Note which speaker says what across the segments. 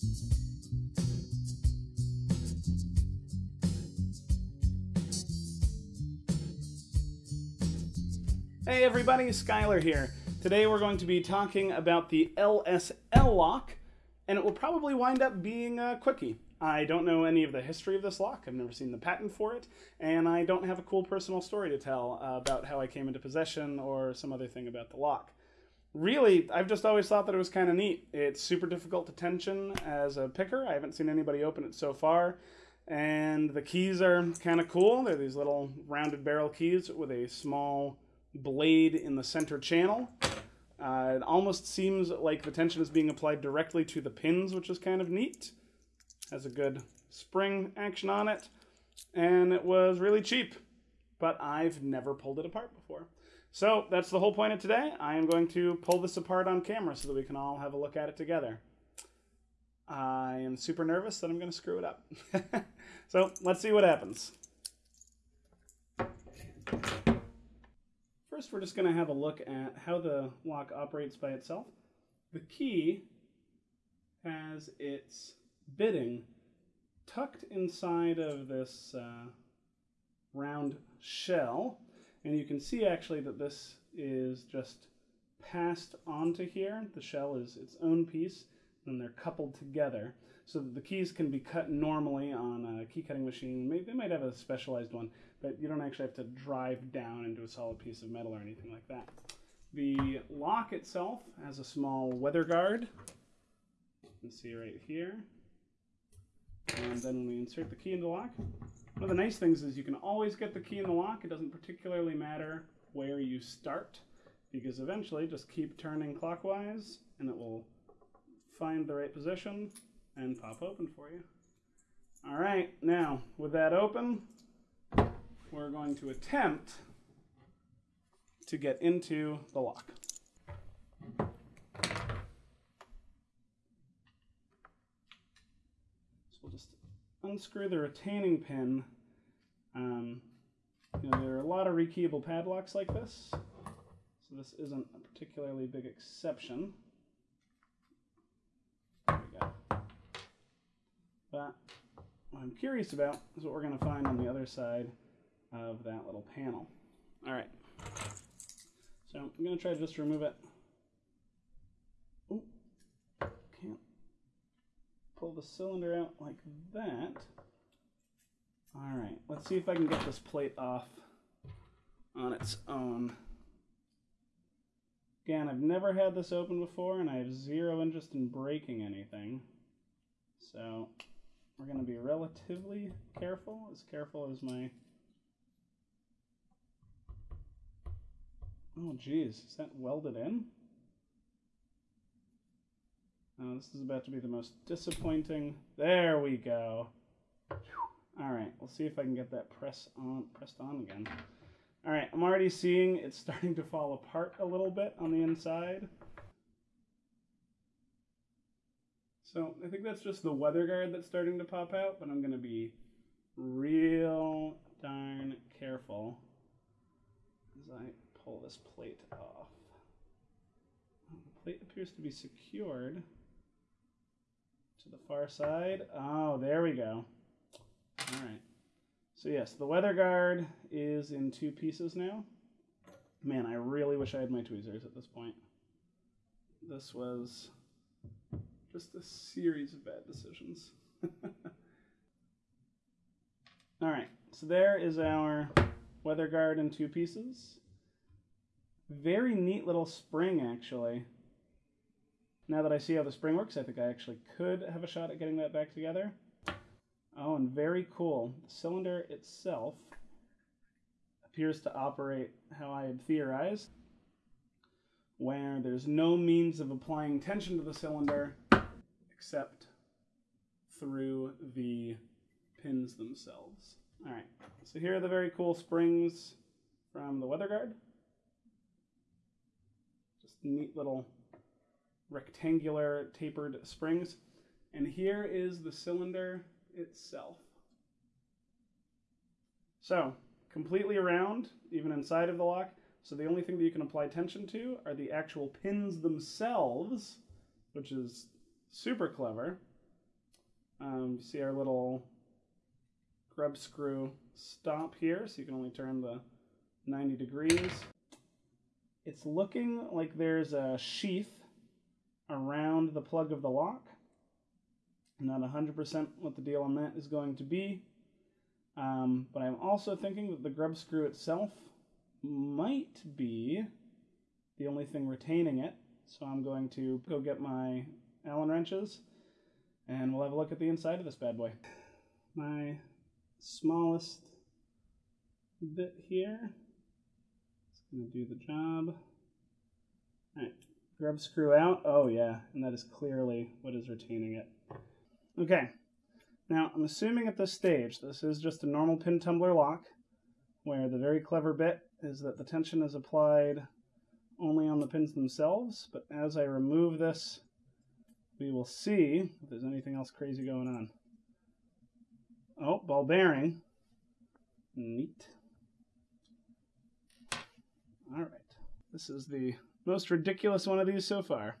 Speaker 1: Hey everybody, Skylar here. Today we're going to be talking about the LSL lock, and it will probably wind up being a quickie. I don't know any of the history of this lock, I've never seen the patent for it, and I don't have a cool personal story to tell about how I came into possession or some other thing about the lock. Really, I've just always thought that it was kind of neat. It's super difficult to tension as a picker. I haven't seen anybody open it so far. And the keys are kind of cool. They're these little rounded barrel keys with a small blade in the center channel. Uh, it almost seems like the tension is being applied directly to the pins, which is kind of neat. Has a good spring action on it, and it was really cheap, but I've never pulled it apart before. So that's the whole point of today. I am going to pull this apart on camera so that we can all have a look at it together. I am super nervous that I'm going to screw it up. so let's see what happens. First, we're just going to have a look at how the lock operates by itself. The key has its bitting tucked inside of this uh, round shell. And you can see actually that this is just passed onto here. The shell is its own piece, and they're coupled together so that the keys can be cut normally on a key cutting machine. Maybe they might have a specialized one, but you don't actually have to drive down into a solid piece of metal or anything like that. The lock itself has a small weather guard. You can see right here. And then when we insert the key in the lock, one of the nice things is you can always get the key in the lock. It doesn't particularly matter where you start because eventually just keep turning clockwise and it will find the right position and pop open for you. All right, now with that open, we're going to attempt to get into the lock. So we'll just unscrew the retaining pin. Um, you know, there are a lot of rekeyable padlocks like this, so this isn't a particularly big exception. There we go. But what I'm curious about is what we're going to find on the other side of that little panel. All right. So I'm going to try to just remove it. Pull the cylinder out like that. All right, let's see if I can get this plate off on its own. Again, I've never had this open before, and I have zero interest in breaking anything. So we're going to be relatively careful, as careful as my... Oh, geez, is that welded in? Oh, this is about to be the most disappointing... There we go. All right, we'll see if I can get that press on, pressed on again. All right, I'm already seeing it's starting to fall apart a little bit on the inside. So I think that's just the weather guard that's starting to pop out, but I'm going to be real darn careful as I pull this plate off. The plate appears to be secured to the far side. Oh, there we go. All right. So yes, the weather guard is in two pieces now. Man, I really wish I had my tweezers at this point. This was just a series of bad decisions. All right, so there is our weather guard in two pieces. Very neat little spring, actually. Now that I see how the spring works, I think I actually could have a shot at getting that back together. Oh, and very cool. The cylinder itself appears to operate how I had theorized, where there's no means of applying tension to the cylinder except through the pins themselves. All right, so here are the very cool springs from the weather guard. Just neat little rectangular tapered springs. And here is the cylinder itself. So, completely around, even inside of the lock. So the only thing that you can apply tension to are the actual pins themselves, which is super clever. Um, see our little grub screw stop here, so you can only turn the 90 degrees. It's looking like there's a sheath around the plug of the lock. Not 100% what the deal on that is going to be. Um, but I'm also thinking that the grub screw itself might be the only thing retaining it. So I'm going to go get my Allen wrenches and we'll have a look at the inside of this bad boy. My smallest bit here. It's going to do the job. Alright, grub screw out. Oh yeah, and that is clearly what is retaining it. Okay, now I'm assuming at this stage this is just a normal pin tumbler lock where the very clever bit is that the tension is applied only on the pins themselves, but as I remove this, we will see if there's anything else crazy going on. Oh, ball bearing. Neat. All right. This is the most ridiculous one of these so far.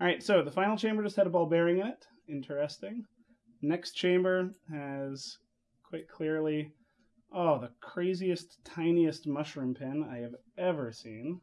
Speaker 1: All right, so the final chamber just had a ball bearing in it. Interesting. Next chamber has quite clearly, oh, the craziest, tiniest mushroom pin I have ever seen.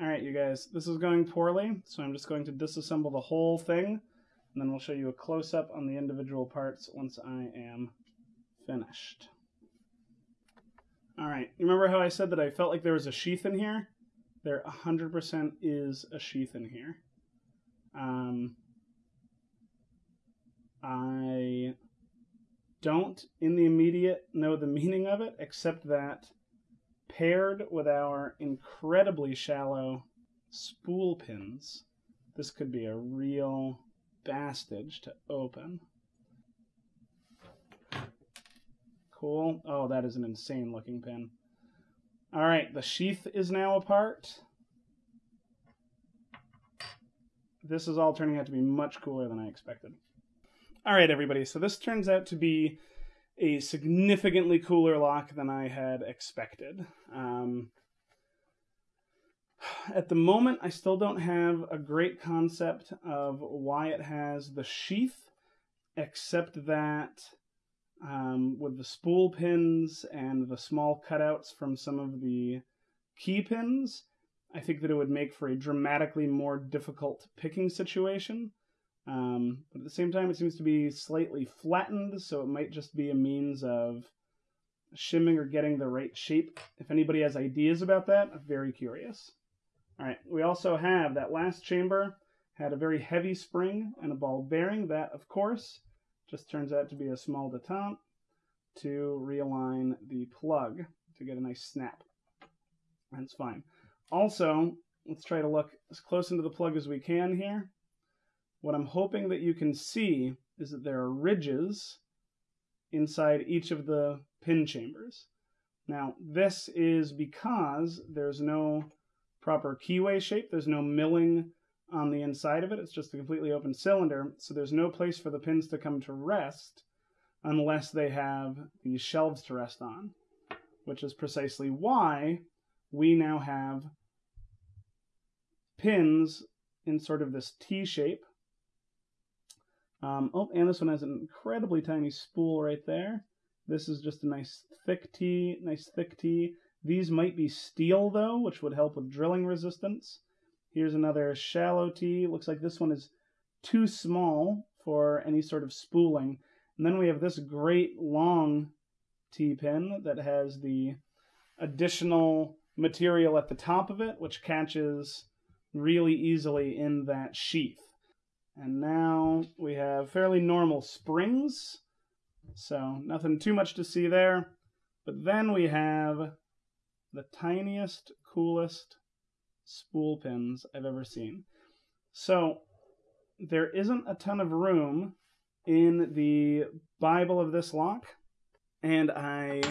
Speaker 1: All right, you guys, this is going poorly, so I'm just going to disassemble the whole thing, and then we'll show you a close-up on the individual parts once I am finished. All right, remember how I said that I felt like there was a sheath in here? There 100% is a sheath in here. Um, I don't, in the immediate, know the meaning of it, except that paired with our incredibly shallow spool pins, this could be a real bastage to open. Cool. Oh, that is an insane looking pin. All right, the sheath is now apart. This is all turning out to be much cooler than I expected. All right, everybody, so this turns out to be a significantly cooler lock than I had expected. Um, at the moment, I still don't have a great concept of why it has the sheath, except that um, with the spool pins and the small cutouts from some of the key pins, I think that it would make for a dramatically more difficult picking situation. Um, but at the same time, it seems to be slightly flattened, so it might just be a means of shimming or getting the right shape. If anybody has ideas about that, I'm very curious. All right, we also have that last chamber had a very heavy spring and a ball bearing. That, of course, just turns out to be a small detente to realign the plug to get a nice snap. That's fine. Also, let's try to look as close into the plug as we can here. What I'm hoping that you can see is that there are ridges inside each of the pin chambers. Now, this is because there's no proper keyway shape. There's no milling on the inside of it. It's just a completely open cylinder, so there's no place for the pins to come to rest unless they have these shelves to rest on, which is precisely why we now have pins in sort of this T shape um, oh, and this one has an incredibly tiny spool right there. This is just a nice thick T, nice thick T. These might be steel though, which would help with drilling resistance. Here's another shallow T. Looks like this one is too small for any sort of spooling. And then we have this great long T-pin that has the additional material at the top of it, which catches really easily in that sheath. And now we have fairly normal springs, so nothing too much to see there. But then we have the tiniest, coolest spool pins I've ever seen. So there isn't a ton of room in the Bible of this lock, and I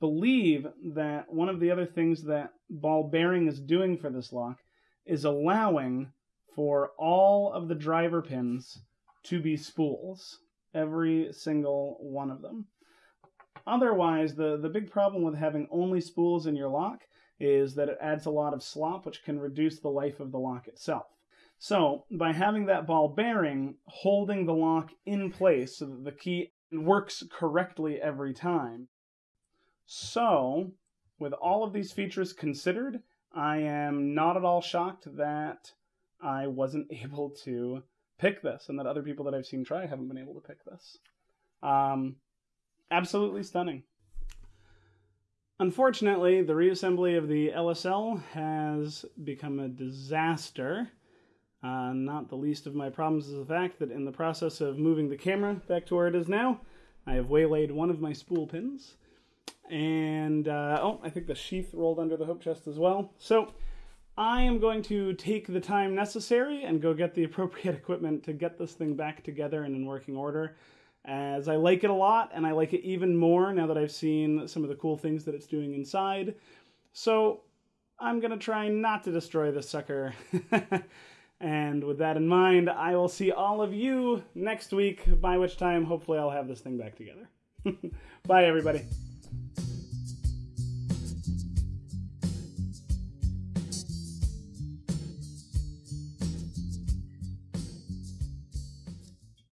Speaker 1: believe that one of the other things that ball bearing is doing for this lock is allowing for all of the driver pins to be spools, every single one of them. Otherwise, the, the big problem with having only spools in your lock is that it adds a lot of slop, which can reduce the life of the lock itself. So, by having that ball bearing, holding the lock in place so that the key works correctly every time. So, with all of these features considered, I am not at all shocked that I wasn't able to pick this and that other people that I've seen try haven't been able to pick this. Um, absolutely stunning. Unfortunately, the reassembly of the LSL has become a disaster. Uh, not the least of my problems is the fact that in the process of moving the camera back to where it is now, I have waylaid one of my spool pins. And, uh, oh, I think the sheath rolled under the hope chest as well. So, I am going to take the time necessary and go get the appropriate equipment to get this thing back together and in working order as I like it a lot, and I like it even more now that I've seen some of the cool things that it's doing inside. So I'm going to try not to destroy this sucker. and with that in mind, I will see all of you next week, by which time hopefully I'll have this thing back together. Bye, everybody.